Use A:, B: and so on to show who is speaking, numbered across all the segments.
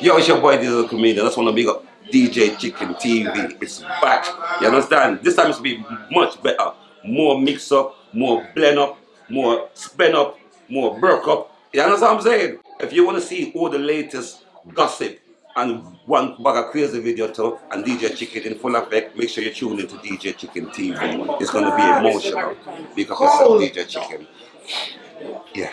A: Yo, it's your boy Diesel Comedian. That's one of big up DJ Chicken TV. It's back. You understand? This time it's be much better. More mix up, more blend up, more spin up, more burk up. You understand what I'm saying? If you want to see all the latest gossip and one bag of crazy video too and DJ Chicken in full effect, make sure you tune into DJ Chicken TV. It's gonna be emotional because it's DJ Chicken. Yeah.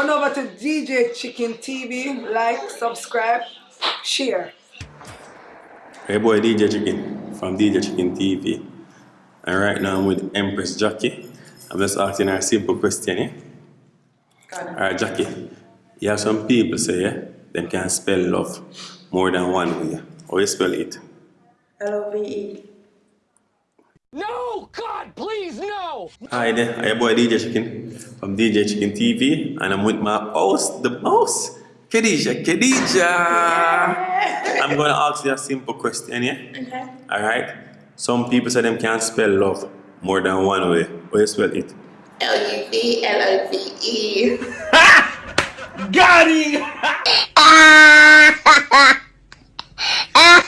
B: Run over to DJ Chicken TV, like, subscribe, share.
C: Hey boy, DJ Chicken from DJ Chicken TV. And right now I'm with Empress Jackie. I'm just asking her a simple question, yeah? Alright, Jackie. You have some people say, yeah, them can spell love more than one way. How you spell it?
B: L-O-V-E.
D: No! God, please, no!
C: Hi there, I'm your boy DJ Chicken from DJ Chicken TV, and I'm with my host, the mouse, Khadija. Khadija! I'm gonna ask you a simple question, yeah?
E: Okay.
C: Alright? Some people say them can't spell love more than one way. How you spell it?
E: L-U-V, L-O-V-E.
D: Got him!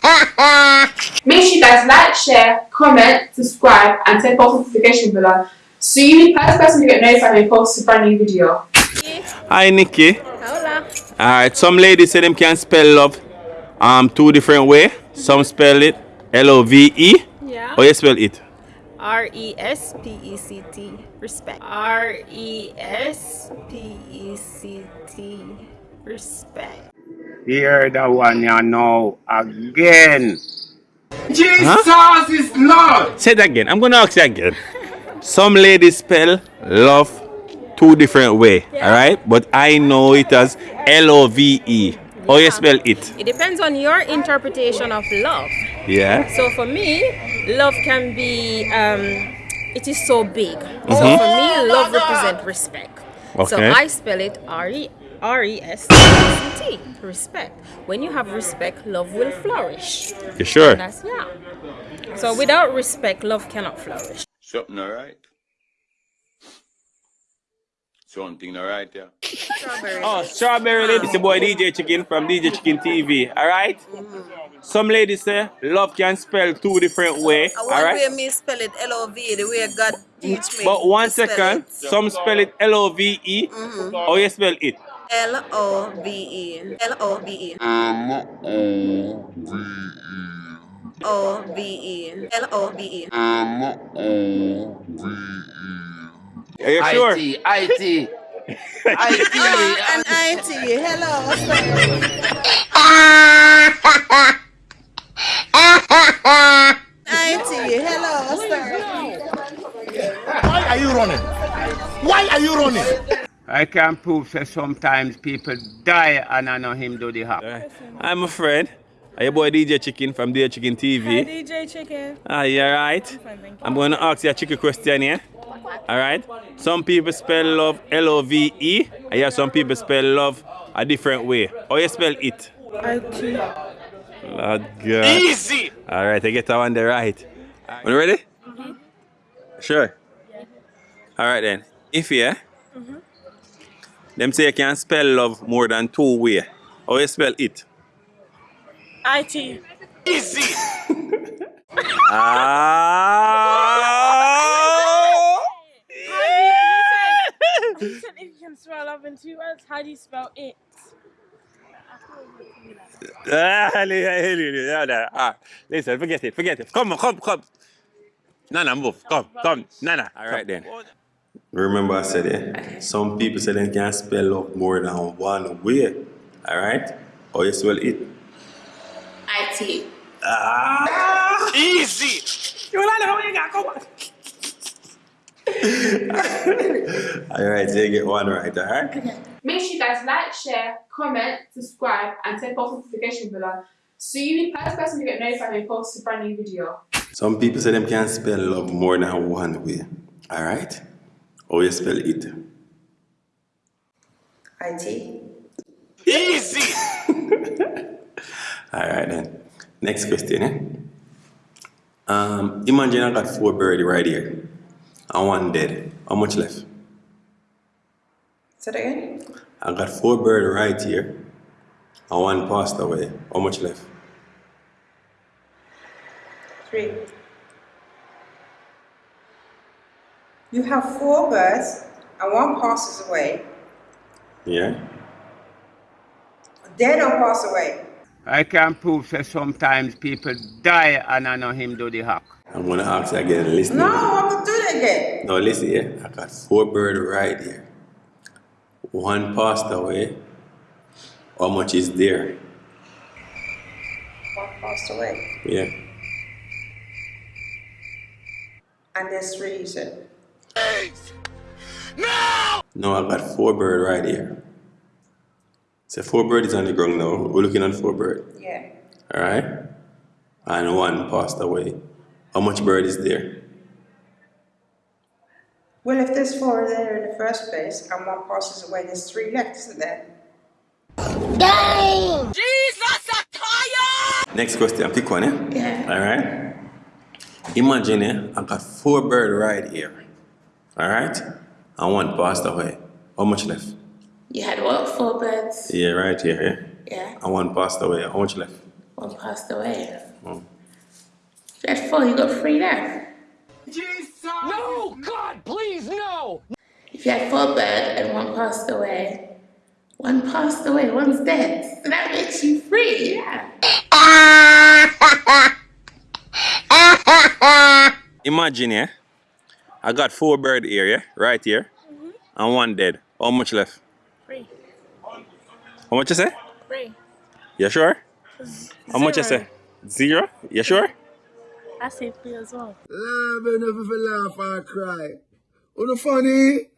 E: Make sure you guys like, share, comment, subscribe, and turn post notification bell so you be the first person to get notified when we post a brand new video.
C: Hi, Nikki.
F: Hola.
C: Alright, some ladies say them can spell love um two different way. Some spell it L-O-V-E.
F: Yeah.
C: How you spell it?
F: R E S P E C T. Respect. R E S P E C T. Respect.
G: Hear that one you know again.
D: Jesus is Lord!
C: Say that again. I'm gonna ask you again. Some ladies spell love two different way. Alright? But I know it as L-O-V-E. How you spell it?
F: It depends on your interpretation of love.
C: Yeah.
F: So for me, love can be um it is so big. So
C: Mhm.
F: for me, love represents respect.
C: Okay.
F: So I spell it R E R E S P E C T. Respect. When you have respect, love will flourish.
C: You sure?
F: That's yeah. So without respect, love cannot flourish.
H: Something alright? Something alright, yeah.
C: Oh, strawberry lady. It's your boy DJ Chicken from DJ Chicken TV. Alright? Mm. Some ladies say love can spell two different way.
I: I want
C: Alright?
I: way me spell it L-O-V, the way God teach me.
C: But one
I: to spell
C: some spell it L-O-V-E. Mm-hmm. How you spell it?
I: L-O-V-E. L-O-V-E. O-V-E. L-O-V-E.
C: Are you sure?
D: IT, IT. IT.
I: And I-T. Hello. I-T. Hello, sir.
D: Why are you running? Why are you running?
G: I can prove that sometimes people die and I know him do the hop.
C: I'm a friend. Are your boy DJ Chicken from DJ Chicken TV?
F: DJ Chicken.
C: Ah, you alright? I'm going to ask you a chicken question here. Alright? Some people spell love L O V E, and yeah, some people spell love a different way. How you spell it?
F: I-T.
C: Lord God.
D: Easy!
C: Alright, I get that one there right. You ready? Sure. Alright then. If yeah, them say you can spell love more than two way. How you spell it?
F: I-T.
D: Easy!
C: Ah!
F: You said if you can spell love in two words, how do you spell it?
C: Ah, ah, ah. Listen, forget it, forget it. Come on, come, come. Nana, move. Come, come. Nana. All right then. Remember I said it. Some people say they can spell love more than one way. All right? Or you spell it.
E: I-T.
C: Ah!
D: Easy!
C: you want to All right, so you get one right, all right?
E: Make sure you guys like, share, comment, subscribe, and turn post notification bell so you be the first person to get notified when we post a brand new video.
C: Some people say them can't spell love more than one way. All right? Or you spell it.
I: I-T.
D: Easy!
C: All right then. Next question, eh? Um, imagine I got four birds right here and one dead. How much left?
I: Say that again?
C: I got four birds right here and one passed away. How much left?
I: Three. You have four birds and one passes away.
C: Yeah?
I: Dead or pass away.
G: I can prove that sometimes people die and I know him do the hack.
C: I'm gonna ask you again, listen.
I: No, I'm gonna do it again.
C: No, listen here. I got four birds right here. One passed away. How much is there?
I: One passed away.
C: Yeah.
I: And there's three, you said.
C: No, I've got four bird right here. So four bird is on the ground now. We're looking at four bird.
I: Yeah.
C: Alright? And one passed away. How much bird is there?
I: Well, if there's four there in the first place and one passes away, there's three left, isn't there?
C: Next question, I'm pick one, eh?
I: Yeah.
C: Alright? Imagine, eh? I've got four bird right here. Alright? And one passed away. How much left?
J: You had what? Four birds?
C: Yeah, right here, yeah?
J: Yeah.
C: And one passed away. How much left?
J: One passed away.
C: Oh.
J: You had four, you got three left. Jesus!
D: No! God, please, no!
J: If you had four birds and one passed away, one passed away, one's dead. So that makes you free, yeah.
C: Imagine, yeah? I got four bird here, yeah? Right here. Mm-hmm. And one dead. How much left?
F: Three.
C: How much you say?
F: Three.
C: You sure? How much you say? Zero? You sure?
F: I say three as well.
D: Laugh enough if you laugh or cry. Oh, what funny?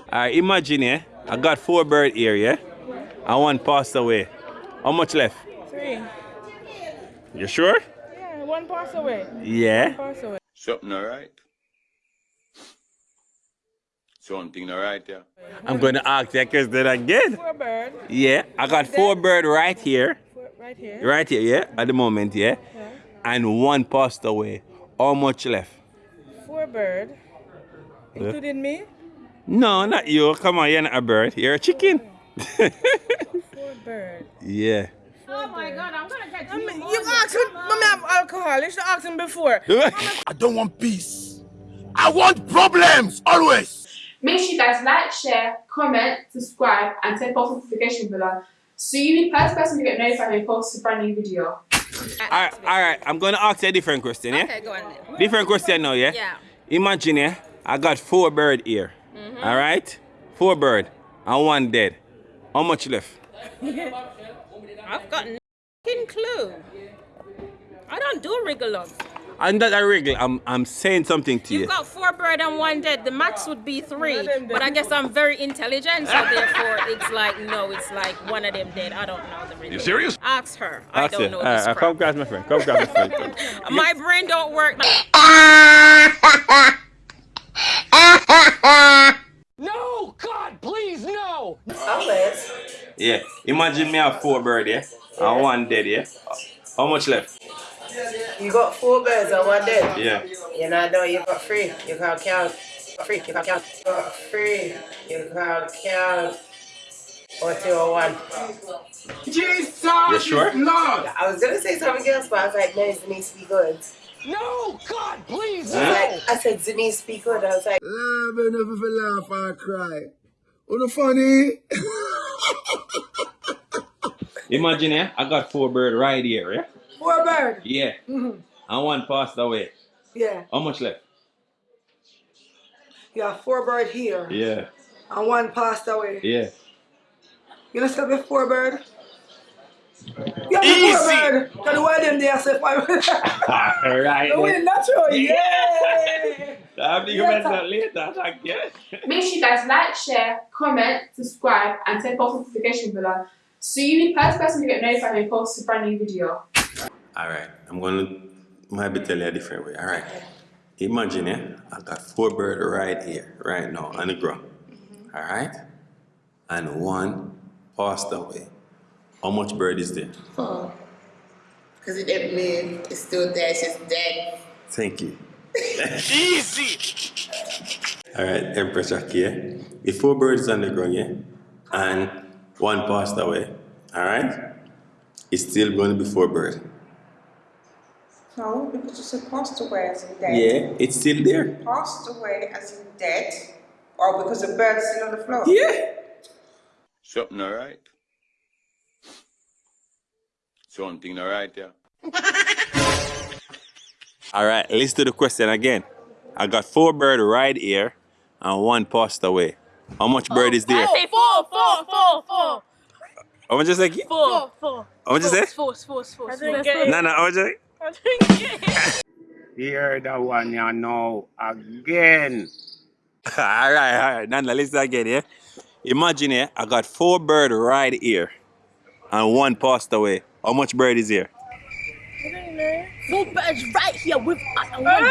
C: Alright, imagine, yeah? I got four bird here, yeah? Mm-hmm. And one passed away. How much left?
F: Three.
C: You sure?
F: Yeah, one passed away.
C: Yeah.
F: Pass away.
H: Something alright? Something alright, yeah.
C: I'm gonna ask that question again.
F: Four bird.
C: Yeah, I got four bird right here.
F: Four, right here.
C: Right here, yeah, at the moment, yeah?
F: Yeah.
C: And one passed away. How much left?
F: Four bird. Including me.
C: No, not you. Come on, you're not a bird. You're a chicken. Oh.
F: Four bird.
C: yeah.
F: Oh my god, I'm gonna get you. You asked him, mommy have alcohol. You should ask him before.
D: I don't want peace. I want problems, always.
E: Make sure you guys like, share, comment, subscribe, and turn post notification below. So you be the first person to get notified when we post a brand new video.
C: Alright, alright. I'm gonna ask you a different question, yeah?
F: Okay, go on then.
C: Different question now, yeah?
F: Yeah.
C: Imagine, yeah, I got four bird here. Mm-hmm. Alright? Four bird and one dead. How much left?
F: I've got no clue. I don't do wriggle up.
C: And that I wriggle, I'm I'm saying something to you.
F: You've got four bird and one dead. The max would be three. But I guess I'm very intelligent, so therefore it's like no, it's like one of them dead. I don't know the reason. You serious? Ask her. I
C: Ask
F: don't
C: you.
F: know
C: Alright,
F: this
C: alright,
F: crap.
C: come grab my friend. Come grab my friend.
F: My brain don't work. Like
D: No! God, please, no!
I: Always.
C: Yeah. Imagine me have four bird, yeah? And one dead, yeah? How much left?
I: You got four birds and one dead.
C: Yeah.
I: You know, no, you got three. You can't count. Three, you can't count. You got three. You can't count. Or two or one.
D: Jesus
C: You sure?
D: is Lord!
I: I was gonna say something else, but I was like, no, it needs to be good.
D: No! God, please,
I: I, was
D: no!
I: like, I said, it needs be good. I was like,
D: Laugh enough if you laugh or cry. What funny?
C: Imagine, yeah, I got four bird right here, yeah?
B: Four bird.
C: Yeah.
B: Mhm.
C: And one passed away.
B: Yeah.
C: How much left?
B: You have four bird here.
C: Yeah.
B: And one passed away.
C: Yeah.
B: You know stop with four bird? You have Easy. four bird. Because the one of them they are say five.
C: Alright.
B: The way natural. Yeah.
C: I'll be
B: Yeah,
C: that later. Thank you.
E: Make sure you guys like, share, comment, subscribe, and turn post notification below. So you be the first person to get notified when we post a brand new video.
C: Alright, I'm gonna maybe tell you a different way. Alright. Imagine yeah, I got four birds right here, right now, on the ground. Mm-hmm. Alright? And one passed away. How much bird is there?
J: Four. Because it didn't move. It's still there. It's just dead.
C: Thank you.
D: Easy.
C: Alright, Empress Jackie, yeah? The four birds on the ground, yeah? And one passed away. Alright? It's still going to be four birds.
K: No, because you said passed away as in dead.
C: Yeah, it's still there.
K: Passed away as in dead, or oh, because the bird's still on the floor.
C: Yeah.
H: Something alright. Something alright, yeah.
C: Alright, listen to the question again. I got four birds right here and one passed away. How much bird is there?
L: say four, four, four, four.
C: How much is it?
L: Four, four.
C: How much is it?
L: Four, four, four.
K: I didn't get it.
C: No, no, how much is it?
L: I didn't get it.
M: Hear the one you know again.
C: alright, alright. Nana, listen again, yeah? Imagine, yeah, I got four birds right here and one passed away. How much bird is here?
L: Four birds right here with us and one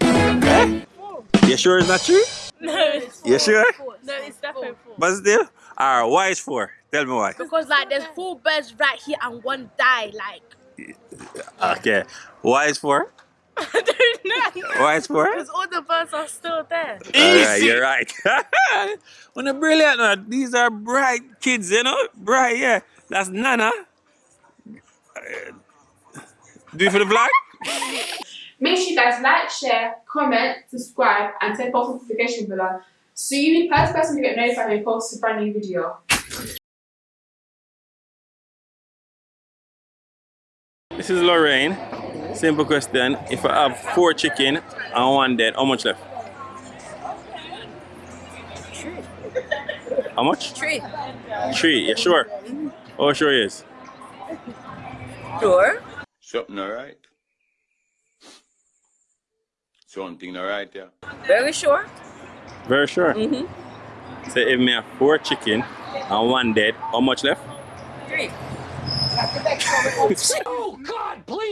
L: down.
C: You sure it's not true?
L: No, it's four.
C: You sure?
L: No, it's definitely four.
C: But still? Alright, why is four? Tell me why.
L: Because like there's four birds right here and one died. Like
C: Okay. Why is four?
L: I don't know.
C: Why is four?
L: Because all the birds are still there.
C: Alright, you're right. when they're brilliant, these are bright kids, you know? Bright, yeah. That's Nana. Do it for the vlog?
G: Make sure you guys like, share, comment, subscribe, and turn post notification below. So you be the first person to get notified when we post a brand new video.
C: This is Lorraine. Simple question. If I have four chicken and one dead, how much left? Three. How much?
K: Three.
C: Three, yeah, sure? Oh, sure is.
K: Sure.
H: Something alright. Something alright, yeah.
K: Very sure.
C: Very sure.
K: Mm-hmm.
C: So if me have four chicken and one dead, how much left?
K: Three.
D: Oh God, please no.